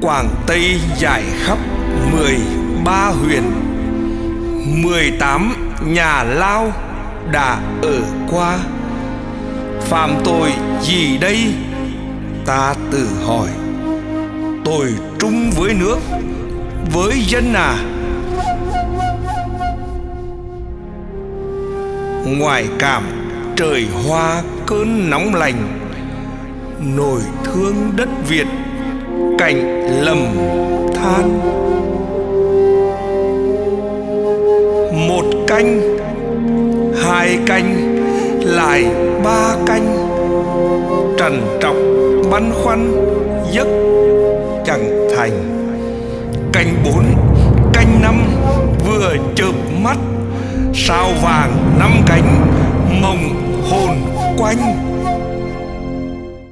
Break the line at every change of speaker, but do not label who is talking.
Quảng Tây giải khắp mười ba huyền. Mười tám nhà lao đã ở qua. Phạm tội gì đây? Ta tự hỏi. Tôi trung với nước, với dân à? Ngoài cảm, trời hoa cơn nóng lành. Nổi thương đất Việt cảnh lầm than. Một canh, Hai canh, Lại ba canh. Trần trọng băn khoăn, Giấc chẳng thành. Canh bốn, Canh năm, Vừa chợp mắt. Sao vàng năm cánh Mộng hồn quanh.